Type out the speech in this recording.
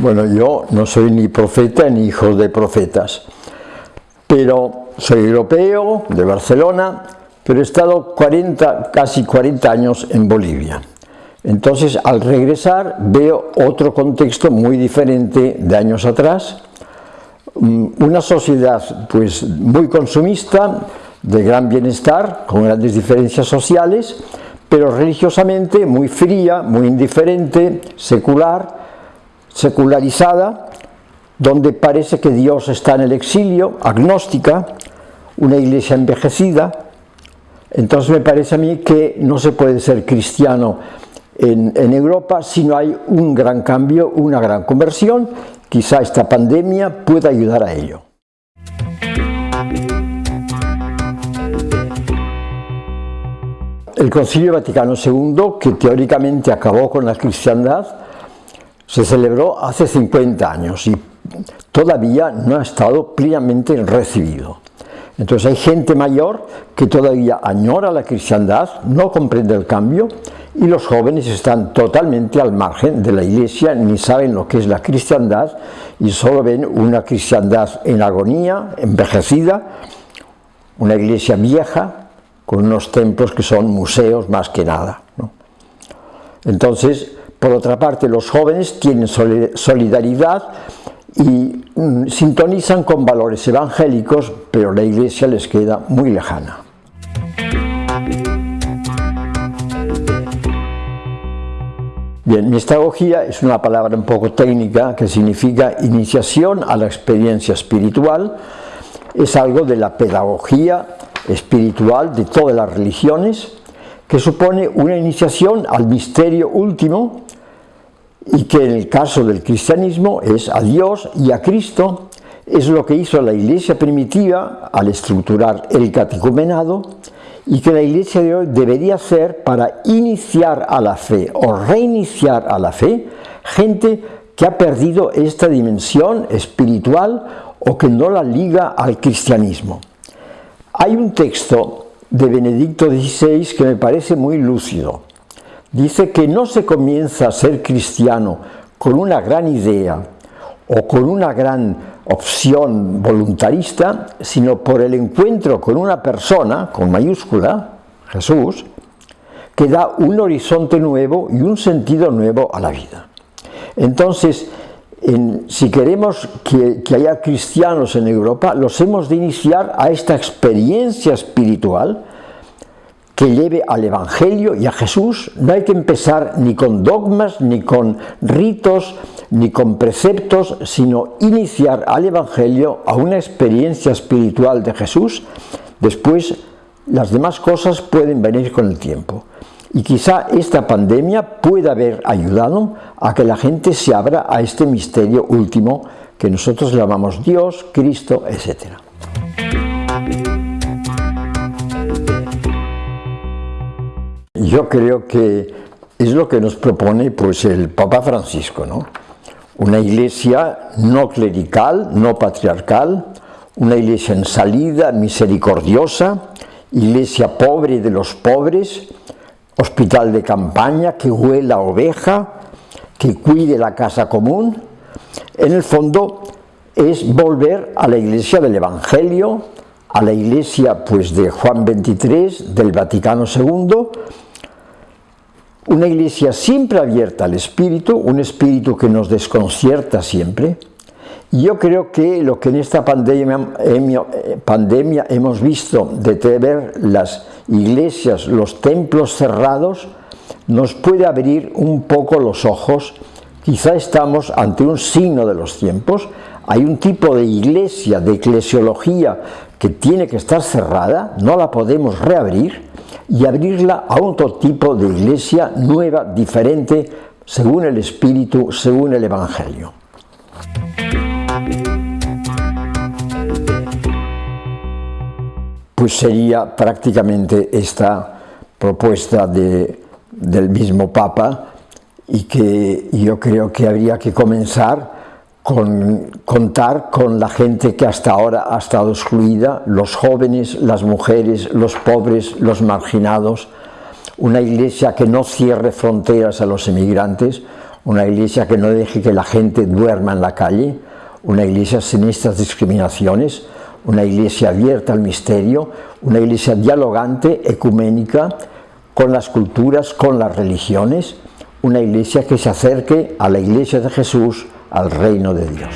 Bueno, yo no soy ni profeta ni hijo de profetas, pero soy europeo, de Barcelona, pero he estado 40, casi 40 años en Bolivia. Entonces, al regresar, veo otro contexto muy diferente de años atrás, mm, una sociedad pues muy consumista, de gran bienestar, con grandes diferencias sociales, pero religiosamente muy fría, muy indiferente, secular, secularizada, donde parece que Dios está en el exilio, agnóstica, una iglesia envejecida, entonces me parece a mí que no se puede ser cristiano en, Europa si no hay un gran cambio, una gran conversión, quizá esta pandemia pueda ayudar a ello. El Concilio Vaticano II, que teóricamente acabó con la cristiandad, se celebró hace 50 años y todavía no ha estado plenamente recibido. Entonces hay gente mayor que todavía añora la cristiandad, no comprende el cambio y los jóvenes están totalmente al margen de la iglesia, ni saben lo que es la cristiandad y solo ven una cristiandad en agonía, envejecida, una iglesia vieja, con unos templos que son museos más que nada. Entonces, por otra parte, los jóvenes tienen solidaridad y mm, sintonizan con valores evangélicos, pero la iglesia les queda muy lejana. Bien, miestagogía es una palabra un poco técnica que significa iniciación a la experiencia espiritual, es algo de la pedagogía espiritual de todas las religiones, que supone una iniciación al misterio último y que en el caso del cristianismo es a Dios y a Cristo, es lo que hizo la iglesia primitiva al estructurar el catecumenado y que la iglesia de hoy debería hacer para iniciar a la fe o reiniciar a la fe gente que ha perdido esta dimensión espiritual o que no la liga al cristianismo. Hay un texto de Benedicto XVI que me parece muy lúcido. Dice que no se comienza a ser cristiano con una gran idea o con una gran opción voluntarista, sino por el encuentro con una persona, con mayúscula, Jesús, que da un horizonte nuevo y un sentido nuevo a la vida. Entonces, si queremos que, haya cristianos en Europa, los hemos de iniciar a esta experiencia espiritual que lleve al Evangelio y a Jesús. No hay que empezar ni con dogmas, ni con ritos, ni con preceptos, sino iniciar al Evangelio a una experiencia espiritual de Jesús. Después, las demás cosas pueden venir con el tiempo. Y quizá esta pandemia pueda haber ayudado a que la gente se abra a este misterio último que nosotros llamamos Dios, Cristo, etc. Yo creo que es lo que nos propone pues, el Papa Francisco, ¿no? Una iglesia no clerical, no patriarcal, una iglesia en salida, misericordiosa, iglesia pobre de los pobres, hospital de campaña, que huela oveja, que cuide la casa común. En el fondo es volver a la iglesia del Evangelio, a la iglesia pues de Juan XXIII, del Vaticano II, una iglesia siempre abierta al Espíritu, un Espíritu que nos desconcierta siempre, yo creo que lo que en esta pandemia, pandemia hemos visto de ver las iglesias, los templos cerrados, nos puede abrir un poco los ojos. Quizá estamos ante un signo de los tiempos. Hay un tipo de iglesia, de eclesiología, que tiene que estar cerrada, no la podemos reabrir y abrirla a otro tipo de iglesia nueva, diferente, según el Espíritu, según el Evangelio. pues sería prácticamente esta propuesta del mismo Papa y que yo creo que habría que comenzar con contar con la gente que hasta ahora ha estado excluida, los jóvenes, las mujeres, los pobres, los marginados, una iglesia que no cierre fronteras a los emigrantes, una iglesia que no deje que la gente duerma en la calle, una iglesia sin estas discriminaciones, una iglesia abierta al misterio, una iglesia dialogante, ecuménica, con las culturas, con las religiones, una iglesia que se acerque a la iglesia de Jesús, al reino de Dios.